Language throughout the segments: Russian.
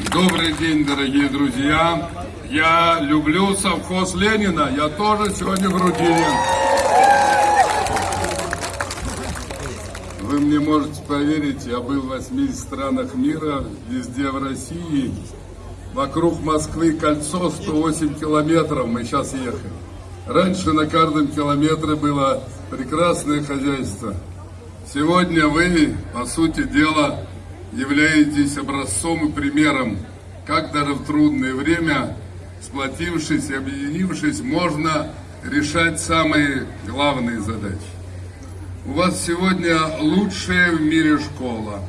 Добрый день, дорогие друзья. Я люблю совхоз Ленина. Я тоже сегодня в Рудине. Вы мне можете поверить, я был в 80 странах мира, везде в России. Вокруг Москвы кольцо 108 километров, мы сейчас ехали. Раньше на каждом километре было прекрасное хозяйство. Сегодня вы, по сути дела, являетесь образцом и примером, как даже в трудное время, сплотившись и объединившись, можно решать самые главные задачи. У вас сегодня лучшая в мире школа.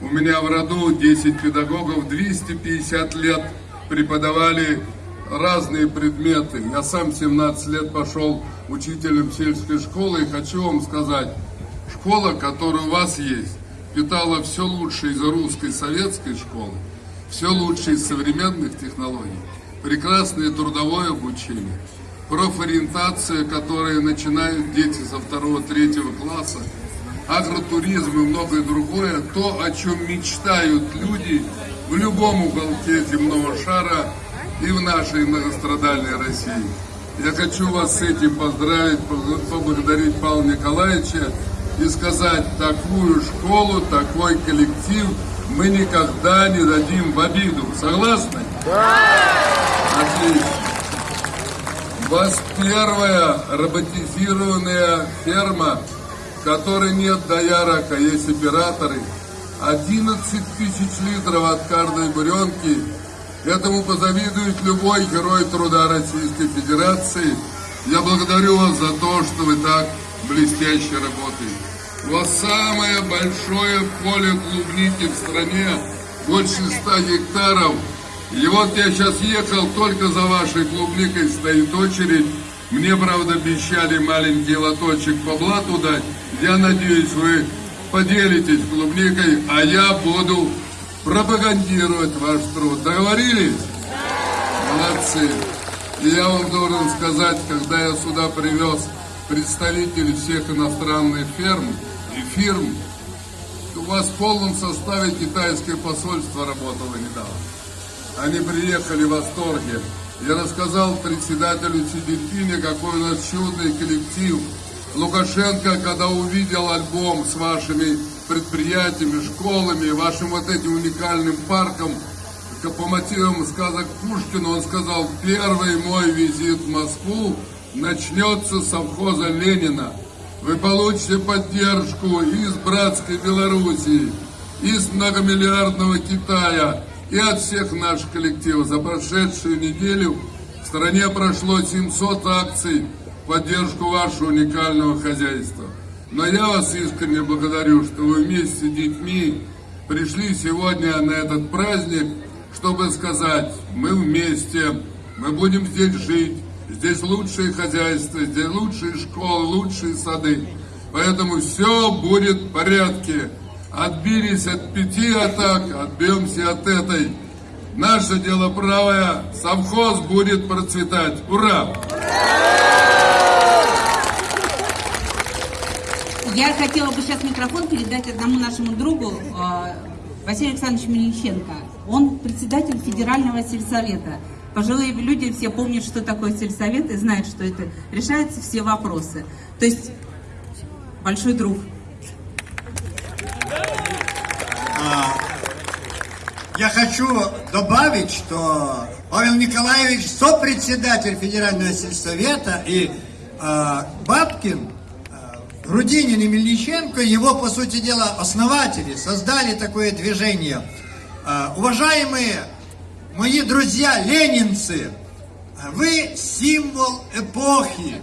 У меня в роду 10 педагогов, 250 лет преподавали разные предметы. Я сам 17 лет пошел учителем сельской школы и хочу вам сказать, школа, которая у вас есть, питала все лучшее из русской советской школы, все лучшее из современных технологий, прекрасное трудовое обучение, профориентация, которая начинают дети со второго-третьего класса, агротуризм и многое другое, то, о чем мечтают люди в любом уголке земного шара и в нашей многострадальной России. Я хочу вас с этим поздравить, поблагодарить Павла Николаевича и сказать, такую школу, такой коллектив мы никогда не дадим в обиду. Согласны? Да! Отлично. У вас первая роботизированная ферма, в которой нет доярок, а есть операторы. 11 тысяч литров от каждой буренки. Этому позавидует любой герой труда Российской Федерации. Я благодарю вас за то, что вы так блестяще работаете. У вас самое большое поле клубники в стране, больше 100 гектаров. И вот я сейчас ехал, только за вашей клубникой стоит очередь. Мне, правда, обещали маленький лоточек по блату дать. Я надеюсь, вы поделитесь клубникой, а я буду пропагандировать ваш труд. Договорились? Молодцы. И я вам должен сказать, когда я сюда привез представителей всех иностранных ферм и фирм, у вас в полном составе китайское посольство работало недавно. Они приехали в восторге. Я рассказал председателю Си какой у нас чудный коллектив. Лукашенко, когда увидел альбом с вашими предприятиями, школами, вашим вот этим уникальным парком, по мотивам сказок Пушкина, он сказал, первый мой визит в Москву начнется совхоза Ленина. Вы получите поддержку из братской Белоруссии, из многомиллиардного Китая и от всех наших коллективов. За прошедшую неделю в стране прошло 700 акций в поддержку вашего уникального хозяйства. Но я вас искренне благодарю, что вы вместе с детьми пришли сегодня на этот праздник, чтобы сказать, мы вместе, мы будем здесь жить, Здесь лучшее хозяйство, здесь лучшие школы, лучшие сады. Поэтому все будет в порядке. Отбились от пяти атак, отбьемся от этой. Наше дело правое, совхоз будет процветать. Ура! Я хотела бы сейчас микрофон передать одному нашему другу, э, Василию Александровичу Мельниченко. Он председатель Федерального сельсовета. Пожилые люди все помнят, что такое сельсовет и знают, что это решаются все вопросы. То есть большой друг. А, я хочу добавить, что Павел Николаевич сопредседатель Федерального сельсовета и э, Бабкин, э, Грудинин и Мельниченко, его, по сути дела, основатели, создали такое движение. Э, уважаемые Мои друзья, ленинцы, вы символ эпохи.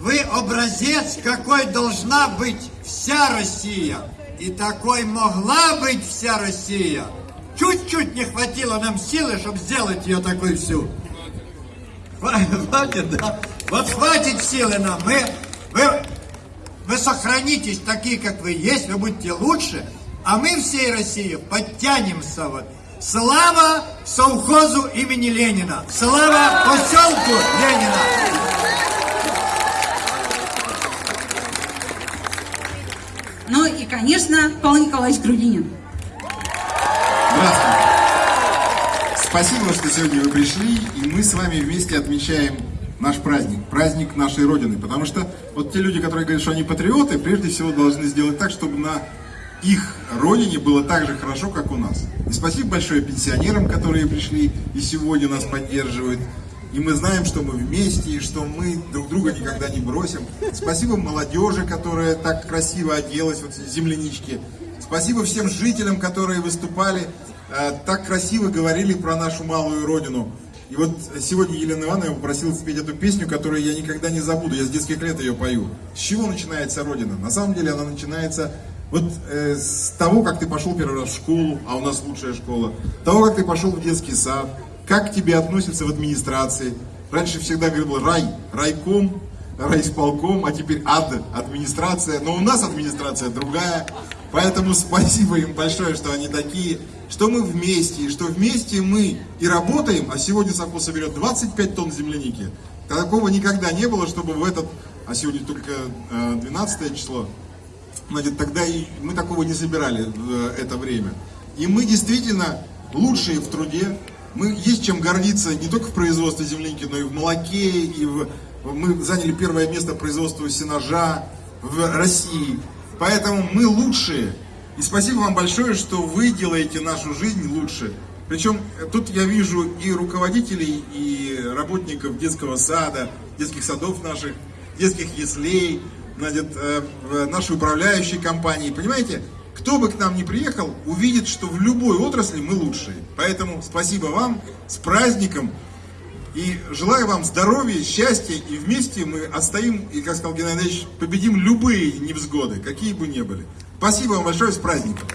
Вы образец, какой должна быть вся Россия. И такой могла быть вся Россия. Чуть-чуть не хватило нам силы, чтобы сделать ее такой всю. Хватит, да? Вот хватит силы нам. Мы, вы, вы сохранитесь такие, как вы есть, вы будете лучше, а мы всей России подтянемся вот. Слава совхозу имени Ленина! Слава поселку Ленина! Ну и, конечно, Павел Николаевич Грудинин. Здравствуйте. Спасибо, что сегодня вы пришли, и мы с вами вместе отмечаем наш праздник, праздник нашей Родины. Потому что вот те люди, которые говорят, что они патриоты, прежде всего должны сделать так, чтобы на их родине было так же хорошо, как у нас. И спасибо большое пенсионерам, которые пришли и сегодня нас поддерживают. И мы знаем, что мы вместе, и что мы друг друга никогда не бросим. Спасибо молодежи, которая так красиво оделась, вот землянички. Спасибо всем жителям, которые выступали, э, так красиво говорили про нашу малую родину. И вот сегодня Елена Ивановна попросила спеть эту песню, которую я никогда не забуду. Я с детских лет ее пою. С чего начинается Родина? На самом деле она начинается вот э, с того, как ты пошел первый раз в школу, а у нас лучшая школа, того, как ты пошел в детский сад, как к тебе относятся в администрации. Раньше всегда говорил рай, райком, райисполком, а теперь ад, администрация. Но у нас администрация другая. Поэтому спасибо им большое, что они такие, что мы вместе, и что вместе мы и работаем, а сегодня совхоз соберет 25 тонн земляники. Такого никогда не было, чтобы в этот, а сегодня только э, 12 число, Значит, тогда мы такого не собирали в э, это время. И мы действительно лучшие в труде. Мы есть чем гордиться не только в производстве земляники, но и в молоке. И в... Мы заняли первое место производства сенажа в России. Поэтому мы лучшие. И спасибо вам большое, что вы делаете нашу жизнь лучше. Причем э, тут я вижу и руководителей, и работников детского сада, детских садов наших, детских яслей, значит, э, нашей управляющей компании. Понимаете, кто бы к нам ни приехал, увидит, что в любой отрасли мы лучшие. Поэтому спасибо вам, с праздником. И желаю вам здоровья, счастья, и вместе мы отстоим, и, как сказал Геннадий победим любые невзгоды, какие бы ни были. Спасибо вам большое, с праздником!